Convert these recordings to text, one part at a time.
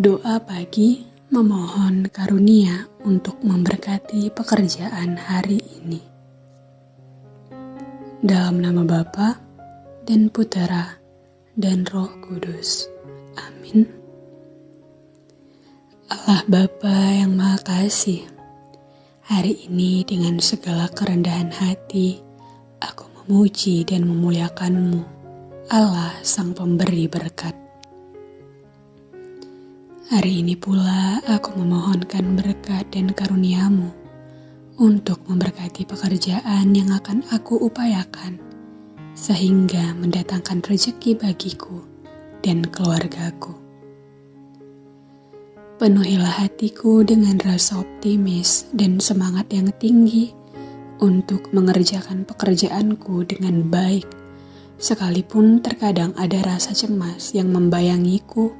Doa pagi memohon karunia untuk memberkati pekerjaan hari ini. Dalam nama Bapa dan Putera dan Roh Kudus. Amin. Allah Bapa yang Maha Kasih, hari ini dengan segala kerendahan hati, aku memuji dan memuliakanmu, Allah Sang Pemberi Berkat. Hari ini pula aku memohonkan berkat dan karuniamu untuk memberkati pekerjaan yang akan aku upayakan, sehingga mendatangkan rezeki bagiku dan keluargaku. Penuhilah hatiku dengan rasa optimis dan semangat yang tinggi untuk mengerjakan pekerjaanku dengan baik, sekalipun terkadang ada rasa cemas yang membayangiku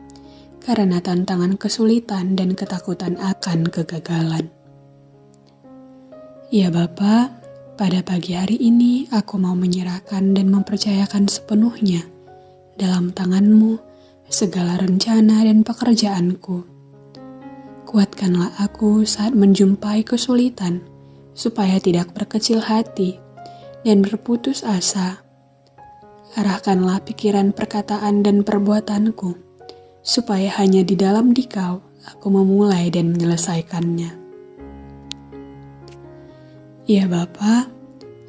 karena tantangan kesulitan dan ketakutan akan kegagalan. Ya Bapa, pada pagi hari ini aku mau menyerahkan dan mempercayakan sepenuhnya dalam tanganmu segala rencana dan pekerjaanku. Kuatkanlah aku saat menjumpai kesulitan, supaya tidak berkecil hati dan berputus asa. Arahkanlah pikiran perkataan dan perbuatanku supaya hanya di dalam dikau aku memulai dan menyelesaikannya. Ya Bapa,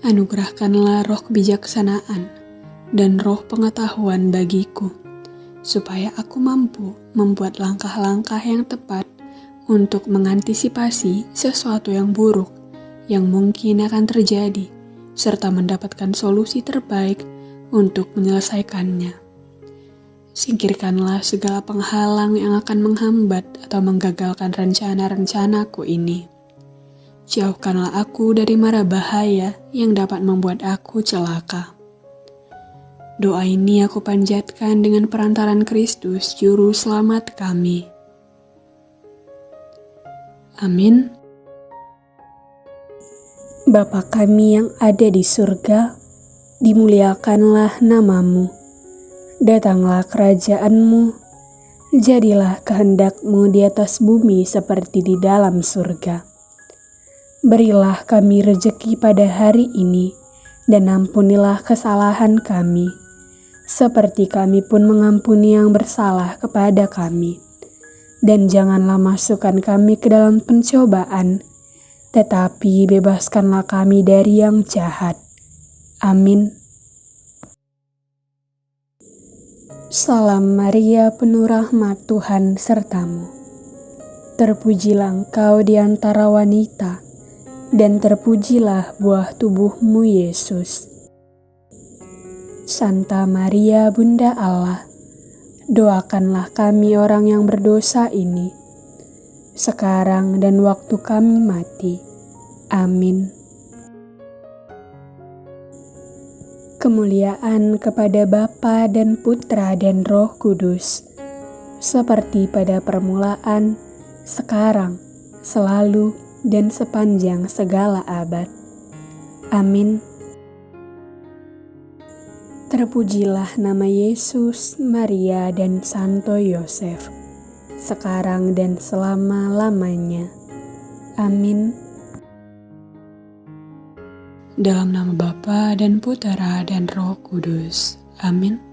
anugerahkanlah roh kebijaksanaan dan roh pengetahuan bagiku, supaya aku mampu membuat langkah-langkah yang tepat untuk mengantisipasi sesuatu yang buruk yang mungkin akan terjadi, serta mendapatkan solusi terbaik untuk menyelesaikannya. Singkirkanlah segala penghalang yang akan menghambat atau menggagalkan rencana-rencanaku ini. Jauhkanlah aku dari mara bahaya yang dapat membuat aku celaka. Doa ini aku panjatkan dengan perantaran Kristus, Juru Selamat kami. Amin. Bapa kami yang ada di surga, dimuliakanlah namamu Datanglah kerajaanmu, jadilah kehendakmu di atas bumi seperti di dalam surga. Berilah kami rejeki pada hari ini, dan ampunilah kesalahan kami, seperti kami pun mengampuni yang bersalah kepada kami. Dan janganlah masukkan kami ke dalam pencobaan, tetapi bebaskanlah kami dari yang jahat. Amin. Salam Maria penuh rahmat Tuhan sertamu. Terpujilah engkau di antara wanita, dan terpujilah buah tubuhmu Yesus. Santa Maria Bunda Allah, doakanlah kami orang yang berdosa ini, sekarang dan waktu kami mati. Amin. Kemuliaan kepada Bapa dan Putra dan Roh Kudus, seperti pada permulaan, sekarang, selalu, dan sepanjang segala abad. Amin. Terpujilah nama Yesus, Maria, dan Santo Yosef, sekarang dan selama-lamanya. Amin. Dalam nama Bapa dan Putera dan Roh Kudus. Amin.